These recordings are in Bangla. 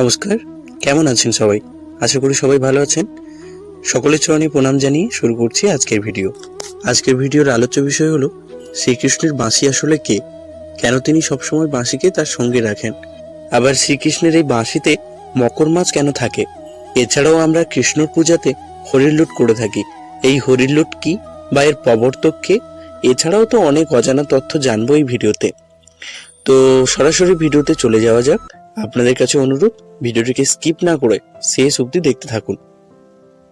নমস্কার, কেমন আছেন সবাই? আশা করি সবাই ভালো আছেন। সকলের চরণে প্রণাম জানিয়ে শুরু করছি আজকের ভিডিও। আজকের ভিডিওর আলোচ্য বিষয় হলো, শ্রীকৃষ্ণের বাঁশি আসলে কে? কেন তিনি সবসময় বাঁশিকে তার সঙ্গে রাখেন? আবার শ্রীকৃষ্ণের এই বাঁশিতে মকর মাছ কেন থাকে? এছাড়াও আমরা কৃষ্ণর পূজাতে হরির লুট করে থাকি। এই হরির লুট কি বা এর প্রবর্তক কে? এছাড়াও তো অনেক অজানা তথ্য জানব এই ভিডিওতে। তো সরাসরি ভিডিওতে চলে যাওয়া যাক। আপনাদের কাছে অনুরোধ ভিডিওটিকে স্কিপ না করে শেষ অবধি দেখতে থাকুন।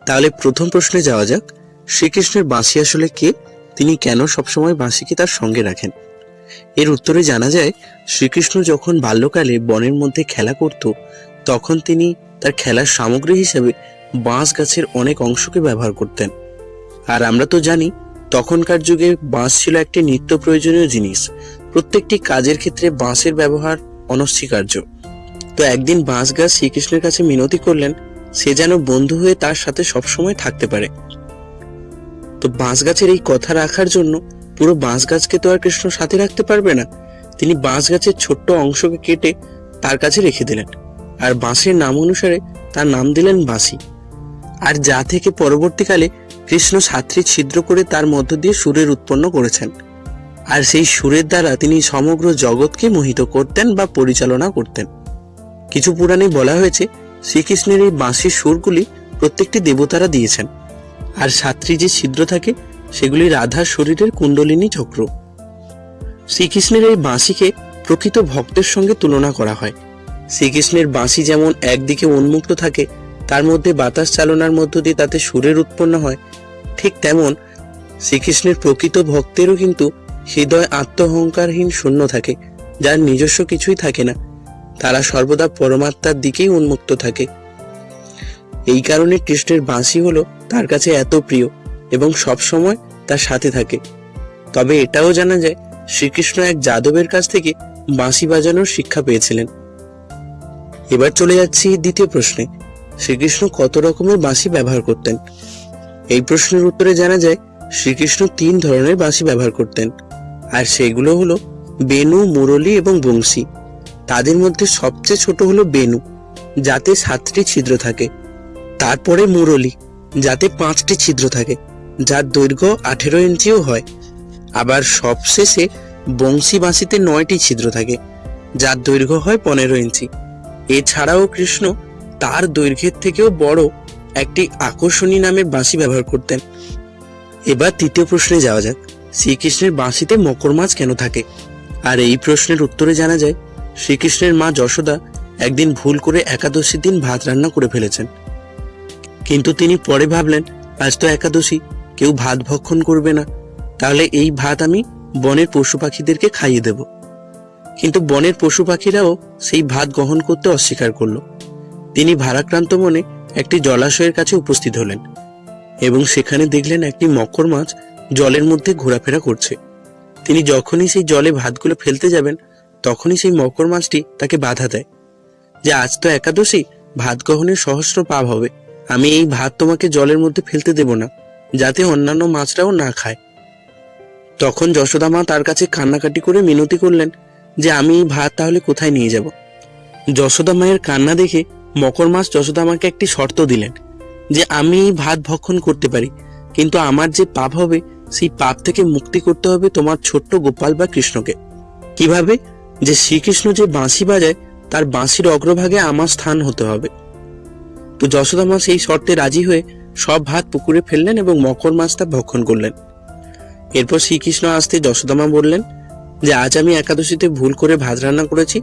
তাহলে প্রথম প্রশ্নে যাওয়া যাক, শ্রীকৃষ্ণের বাঁশি আসলে কে? তিনি কেন সবসময় বাঁশিকে তার সঙ্গে রাখেন? এর উত্তরে জানা যায়, শ্রীকৃষ্ণ যখন বাল্যকালে বনের মধ্যে খেলা করত, তখন তিনি তার খেলার সামগ্রী হিসেবে বাঁশ গাছের অনেক অংশকে ব্যবহার করতেন। আর আমরা তো জানি, তখনকার যুগে বাঁশ ছিল একটি নিত্য প্রয়োজনীয় জিনিস। প্রত্যেকটি কাজের ক্ষেত্রে বাঁশের ব্যবহার অনস্বীকার্য। তো একদিন বাঁশ গাছ শ্রীকৃষ্ণের কাছে মিনতি করলেন, সে যেন বন্ধু হয়ে তার সাথে সবসময় থাকতে পারে। তো বাঁশ গাছের এই কথা রাখার জন্য পুরো বাঁশ গাছকে তো আর কৃষ্ণ সাথে রাখতে পারবে না। তিনি বাঁশ গাছের ছোট্ট অংশকে কেটে তার কাছে রেখে দিলেন আর বাঁশের নাম অনুসারে তার নাম দিলেন বাঁশি। আর যা থেকে পরবর্তীকালে কৃষ্ণ সাত্রী ছিদ্র করে তার মধ্য দিয়ে সুরের উৎপন্ন করেছেন। আর সেই সুরের দ্বারা তিনি সমগ্র জগৎকে মোহিত করতেন বা পরিচালনা করতেন। কিছু পুরাণে বলা হয়েছে, শ্রীকৃষ্ণের এই বাঁশির সুরগুলি প্রত্যেকটি দেবতারা দিয়েছেন। আর সাত্রী যে ছিদ্র থাকে, সেগুলি রাধার শরীরের কুণ্ডলিনী চক্র। শ্রীকৃষ্ণের এই বাঁশিকে প্রকৃত ভক্তের সঙ্গে তুলনা করা হয়। শ্রীকৃষ্ণের বাঁশি যেমন একদিকে উন্মুক্ত থাকে, তার মধ্যে বাতাস চালনার মধ্য দিয়ে তাতে সুরের উৎপন্ন হয়, ঠিক তেমন শ্রীকৃষ্ণের প্রকৃত ভক্তেরও কিন্তু হৃদয় আত্মহংকারহীন শূন্য থাকে, যার নিজস্ব কিছুই থাকে না। তারা সর্বদা পরমাত্মার দিকেই উন্মুক্ত থাকে। এই কারণে কৃষ্ণের বাঁশি হলো তার কাছে এত প্রিয় এবং সব সময় তার সাথে থাকে। তবে এটাও জানা যায়, শ্রীকৃষ্ণ এক যাদবের কাছ থেকে বাঁশি বাজানোর শিক্ষা পেয়েছিলেন। এবার চলে যাচ্ছি দ্বিতীয় প্রশ্নে। শ্রীকৃষ্ণ কত রকমের বাঁশি ব্যবহার করতেন? এই প্রশ্নের উত্তরে জানা যায়, শ্রীকৃষ্ণ তিন ধরনের বাঁশি ব্যবহার করতেন। আর সেগুলো হলো বেনু, মুরলী এবং বংশী। তাদের মধ্যে সবচেয়ে ছোট হলো বেনু, যাতে সাতটি ছিদ্র থাকে। তারপরে মুরলী, যাতে পাঁচটি ছিদ্র থাকে, যার দৈর্ঘ্য আঠেরো ইঞ্চিও হয়। আবার সবশেষে বংশী বাঁশিতে নয়টি ছিদ্র থাকে, যার দৈর্ঘ্য হয় পনেরো ইঞ্চি। এছাড়াও কৃষ্ণ তার দৈর্ঘ্যের থেকেও বড় একটি আকর্ষণী নামের বাঁশি ব্যবহার করতেন। এবার তৃতীয় প্রশ্নে যাওয়া যাক, শ্রীকৃষ্ণের বাঁশিতে মকর মাছ কেন থাকে? আর এই প্রশ্নের উত্তরে জানা যায় শ্রীকৃষ্ণের মা যশোদা একদিন ভুল করে একাদশীর দিন ভাত রান্না করে ফেলেছেন। কিন্তু তিনি পরে ভাবলেন, আজ তো একাদশী, কেউ ভাত ভক্ষণ করবে না। তাহলে এই ভাত আমি বনের পশু পাখিদেরকে খাইয়ে দেব। কিন্তু বনের পশু পাখিরাও সেই ভাত গ্রহণ করতে অস্বীকার করল। তিনি ভারাক্রান্ত মনে একটি জলাশয়ের কাছে উপস্থিত হলেন এবং সেখানে দেখলেন একটি মকর মাছ জলের মধ্যে ঘোরাফেরা করছে। তিনি যখনই সেই জলে ভাতগুলো ফেলতে যাবেন তখনই সেই মকর মাছটি তাকে বাধা দেয়। যে আজ তো একাদশী, ভাত গ্রহণের সহস্র পাপ হবে। আমি এই ভাত তোমাকে জলের মধ্যে ফেলতে দেব না, যাতে অন্যান্য মাছরাও না খায়। তখন যশোদা মা তার কাছে কান্নাকাটি করে মিনতি করলেন যে আমি এই ভাত তাহলে কোথায় নিয়ে যাব। যশোদা মায়ের কান্না দেখে মকর মাছ যশোদা মাকে একটি শর্ত দিলেন যে আমি এই ভাত ভক্ষণ করতে পারি, কিন্তু আমার যে পাপ হবে, সেই পাপ থেকে মুক্তি করতে হবে তোমার ছোট্ট গোপাল বা কৃষ্ণকে। কীভাবে? যে শ্রীকৃষ্ণ যে বাঁশি বাজায়, তার বাঁশির অগ্রভাগে আমার স্থান হতে হবে। তো যশোদা মা সেই শর্তে রাজি হয়ে সব ভাত পুকুরে ফেললেন এবং মকর মাছটা ভক্ষণ করলেন। এরপর শ্রীকৃষ্ণ আসতে যশোদামা বললেন যে, আজ আমি একাদশীতে ভুল করে ভাত রান্না করেছি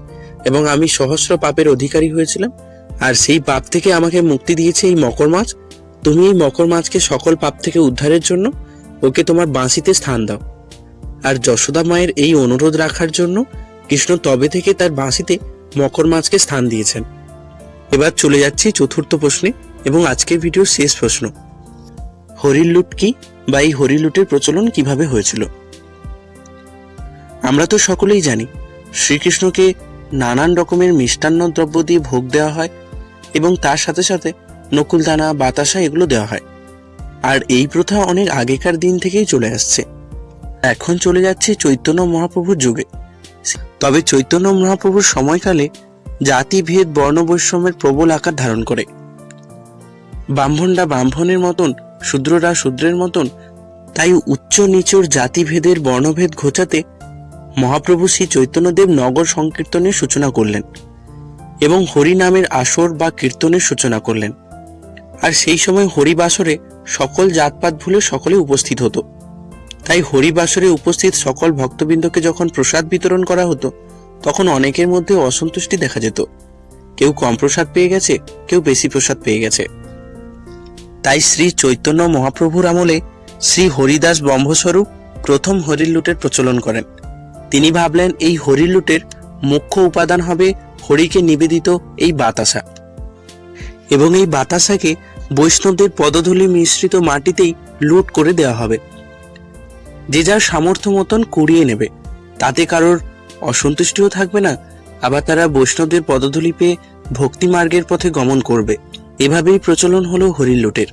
এবং আমি সহস্র পাপের অধিকারী হয়েছিলাম, আর সেই পাপ থেকে আমাকে মুক্তি দিয়েছে এই মকর মাছ। তুমি এই মকর মাছকে সকল পাপ থেকে উদ্ধারের জন্য ওকে তোমার বাঁশিতে স্থান দাও। আর যশোদা মায়ের এই অনুরোধ রাখার জন্য কৃষ্ণ তবে থেকে তার বাঁশিতে মকর মাছকে স্থান দিয়েছেন। এবার চলে যাচ্ছি চতুর্থ প্রশ্নে এবং আজকের ভিডিওর শেষ প্রশ্ন। হরির লুট কি বা এই হরির লুটের প্রচলন কীভাবে হয়েছিল? আমরা তো সকলেই জানি, শ্রীকৃষ্ণকে নানান রকমের মিষ্টান্ন দ্রব্য দিয়ে ভোগ দেওয়া হয় এবং তার সাথে সাথে নকুলদানা, বাতাসা এগুলো দেওয়া হয়। আর এই প্রথা অনেক আগেকার দিন থেকেই চলে আসছে। এখন চলে যাচ্ছে চৈতন্য মহাপ্রভুর যুগে। তবে চৈতন্য মহাপ্রভুর সময়কালে জাতিভেদ বর্ণবৈষম্যের প্রবল আকার ধারণ করে। ব্রাহ্মণরা ব্রাহ্মণের মতন, শূদ্ররা শূদ্রের মতন, তাই উচ্চ নিচুর জাতিভেদের বর্ণভেদ ঘোচাতে মহাপ্রভু শ্রী চৈতন্যদেব নগর সংকীর্তনের সূচনা করলেন এবং হরি নামের আসর বা কীর্তনের সূচনা করলেন। আর সেই সময় হরিবাসরে সকল জাতপাত ভুলে সকলে উপস্থিত হতো। তাই হরিবাসরে উপস্থিত সকল ভক্তবৃন্দকে যখন প্রসাদ বিতরণ করা হতো, তখন অনেকের মধ্যে অসন্তুষ্টি দেখা যেত। কেউ কম প্রসাদ পেয়ে গেছে, কেউ বেশি প্রসাদ পেয়ে গেছে। তাই শ্রী চৈতন্য মহাপ্রভুর আমলে শ্রী হরিদাস ব্রহ্মস্বরূপ প্রথম হরির লুটের প্রচলন করেন। তিনি ভাবলেন এই হরির লুটের মুখ্য উপাদান হবে হরিকে নিবেদিত এই বাতাসা। এবং এই বাতাসাকে বৈষ্ণবদের পদধূলি মিশ্রিত মাটিতেই লুট করে দেওয়া হবে। যে যার সামর্থ্য মতন কুড়িয়ে নেবে, তাতে কারোর অসন্তুষ্টিও থাকবে না, আবার তারা বৈষ্ণবদের পদধূলি পেয়ে ভক্তি মার্গের পথে গমন করবে। এভাবেই প্রচলন হলো হরির লুটের,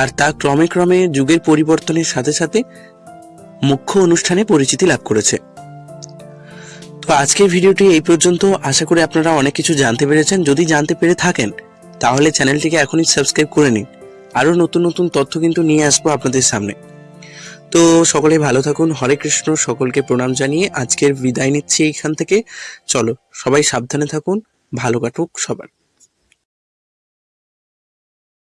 আর তা ক্রমে ক্রমে যুগের পরিবর্তনের সাথে সাথে মুখ্য অনুষ্ঠানে পরিচিতি লাভ করেছে। তো আজকের ভিডিওটি এই পর্যন্ত। আশা করি আপনারা অনেক কিছু জানতে পেরেছেন। যদি জানতে পেরে থাকেন, তাহলে চ্যানেলটিকে এখনই সাবস্ক্রাইব করে নিন। আরও নতুন নতুন তথ্য কিন্তু নিয়ে আসব আপনাদের সামনে। তো সকলে ভালো থাকুন। হরে কৃষ্ণ, সকলকে প্রণাম জানিয়ে আজকের বিদায় নিচ্ছি এখান থেকে। চলো, সবাই সাবধানে থাকুন, ভালো কাটুক সবার।